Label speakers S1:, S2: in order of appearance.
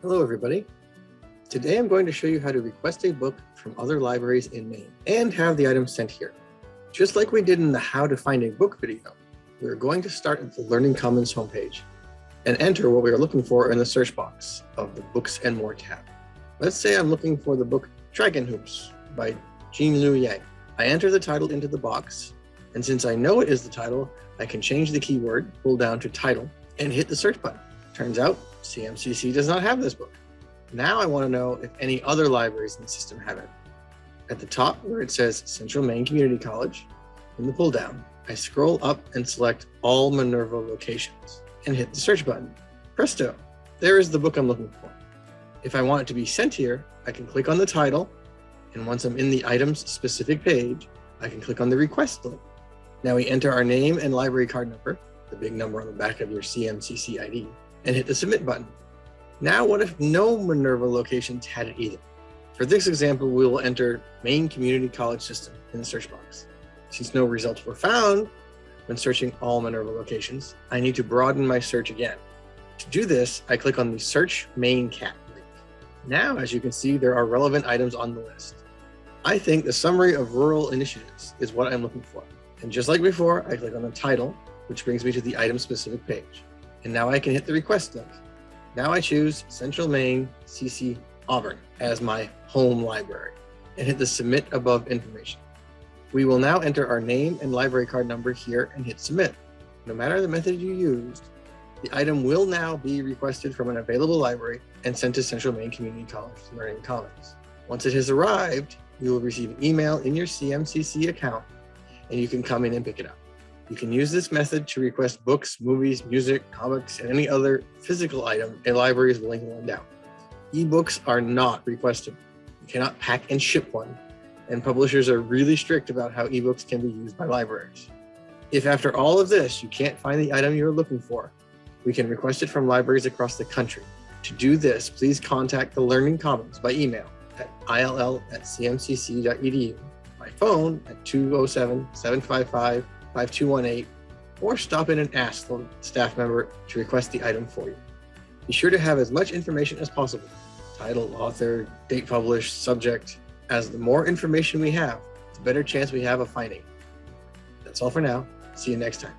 S1: Hello, everybody. Today I'm going to show you how to request a book from other libraries in Maine and have the item sent here. Just like we did in the How to Find a Book video, we're going to start at the Learning Commons homepage and enter what we are looking for in the search box of the Books and More tab. Let's say I'm looking for the book Dragon Hoops by Gene Luen Yang. I enter the title into the box, and since I know it is the title, I can change the keyword, pull down to title, and hit the search button. Turns out CMCC does not have this book. Now I want to know if any other libraries in the system have it. At the top where it says Central Maine Community College, in the pull down, I scroll up and select all Minerva locations and hit the search button. Presto, there is the book I'm looking for. If I want it to be sent here, I can click on the title, and once I'm in the item's specific page, I can click on the request link. Now we enter our name and library card number, the big number on the back of your CMCC ID, and hit the submit button. Now, what if no Minerva locations had it either? For this example, we will enter Maine Community College System in the search box. Since no results were found when searching all Minerva locations, I need to broaden my search again. To do this, I click on the Search MaineCat link. Now, as you can see, there are relevant items on the list. I think the summary of rural initiatives is what I'm looking for. And just like before, I click on the title, which brings me to the item specific page. And now I can hit the request link. Now I choose Central Maine CC Auburn as my home library and hit the submit above information. We will now enter our name and library card number here and hit submit. No matter the method you used, the item will now be requested from an available library and sent to Central Maine Community College Learning Commons. Once it has arrived, you will receive an email in your CMCC account and you can come in and pick it up. You can use this method to request books, movies, music, comics, and any other physical item a library is willing to lend out. Ebooks are not requested. You cannot pack and ship one, and publishers are really strict about how ebooks can be used by libraries. If after all of this, you can't find the item you're looking for, we can request it from libraries across the country. To do this, please contact the Learning Commons by email at ill at cmcc.edu, by phone at 207 755 5218 or stop in and ask the staff member to request the item for you. Be sure to have as much information as possible, title, author, date published, subject, as the more information we have, the better chance we have of finding. That's all for now. See you next time.